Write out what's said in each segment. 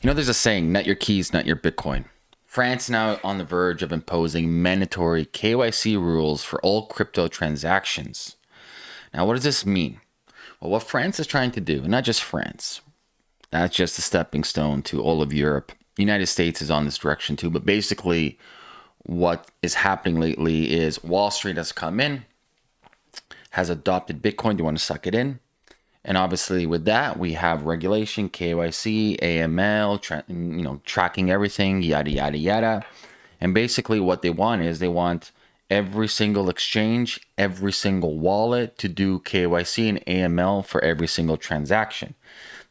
You know, there's a saying, not your keys, not your Bitcoin. France now on the verge of imposing mandatory KYC rules for all crypto transactions. Now, what does this mean? Well, what France is trying to do, and not just France, that's just a stepping stone to all of Europe. The United States is on this direction too, but basically, what is happening lately is Wall Street has come in, has adopted Bitcoin. They want to suck it in. And obviously, with that, we have regulation, KYC, AML, you know, tracking everything, yada yada yada. And basically, what they want is they want every single exchange, every single wallet to do KYC and AML for every single transaction.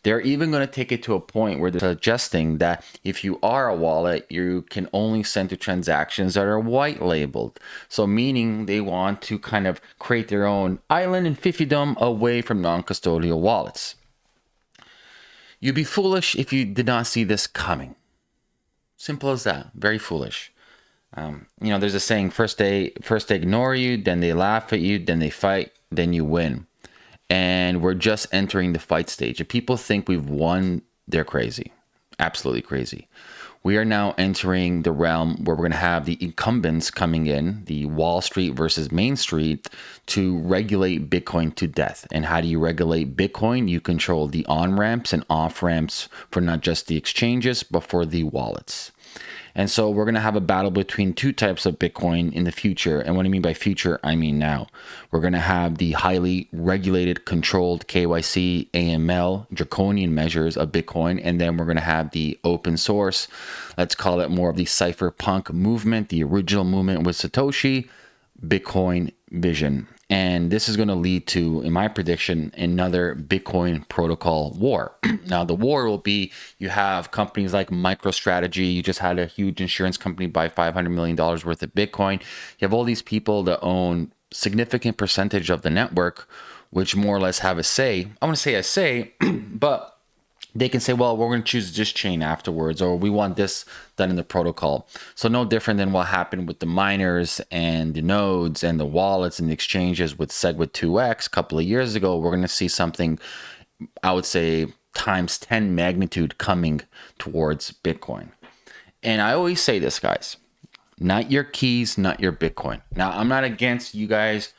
They're even going to take it to a point where they're suggesting that if you are a wallet, you can only send to transactions that are white labeled. So meaning they want to kind of create their own island and fiefdom away from non-custodial wallets. You'd be foolish if you did not see this coming. Simple as that. Very foolish. Um, you know, there's a saying: first they first they ignore you, then they laugh at you, then they fight, then you win and we're just entering the fight stage. If people think we've won, they're crazy. Absolutely crazy. We are now entering the realm where we're going to have the incumbents coming in, the Wall Street versus Main Street, to regulate Bitcoin to death. And how do you regulate Bitcoin? You control the on ramps and off ramps for not just the exchanges, but for the wallets. And so we're going to have a battle between two types of Bitcoin in the future. And what I mean by future, I mean now. We're going to have the highly regulated, controlled KYC, AML, draconian measures of Bitcoin. And then we're going to have the open source, let's call it more of the cypherpunk movement, the original movement with Satoshi, Bitcoin vision. And this is going to lead to, in my prediction, another Bitcoin protocol war. now, the war will be you have companies like MicroStrategy. You just had a huge insurance company buy $500 million worth of Bitcoin. You have all these people that own significant percentage of the network, which more or less have a say. I want to say a say, but they can say, well, we're going to choose this chain afterwards, or we want this done in the protocol. So no different than what happened with the miners and the nodes and the wallets and the exchanges with SegWit 2x a couple of years ago. We're going to see something, I would say, times 10 magnitude coming towards Bitcoin. And I always say this, guys, not your keys, not your Bitcoin. Now, I'm not against you guys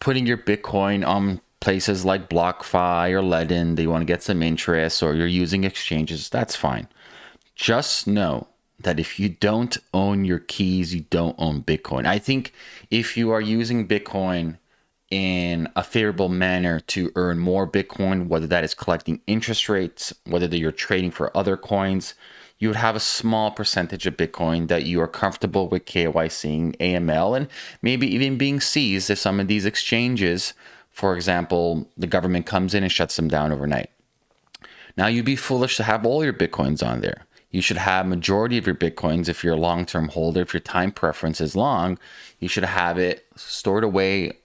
putting your Bitcoin on places like BlockFi or Ledn, they want to get some interest or you're using exchanges, that's fine. Just know that if you don't own your keys, you don't own Bitcoin. I think if you are using Bitcoin in a favorable manner to earn more Bitcoin, whether that is collecting interest rates, whether you're trading for other coins, you would have a small percentage of Bitcoin that you are comfortable with KYCing AML and maybe even being seized if some of these exchanges for example, the government comes in and shuts them down overnight. Now you'd be foolish to have all your Bitcoins on there. You should have majority of your Bitcoins if you're a long-term holder, if your time preference is long, you should have it stored away,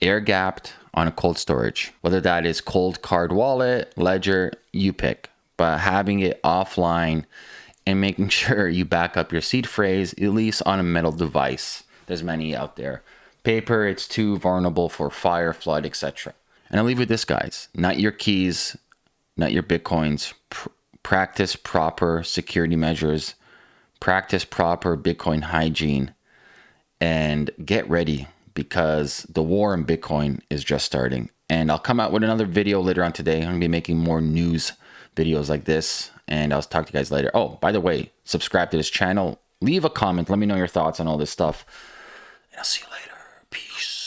air gapped on a cold storage. Whether that is Coldcard wallet, ledger, you pick. But having it offline and making sure you back up your seed phrase, at least on a metal device. There's many out there. Paper, it's too vulnerable for fire, flood, etc. And I'll leave with this, guys. Not your keys, not your Bitcoins. Pr practice proper security measures. Practice proper Bitcoin hygiene. And get ready because the war in Bitcoin is just starting. And I'll come out with another video later on today. I'm to be making more news videos like this. And I'll talk to you guys later. Oh, by the way, subscribe to this channel. Leave a comment. Let me know your thoughts on all this stuff. And I'll see you later peace.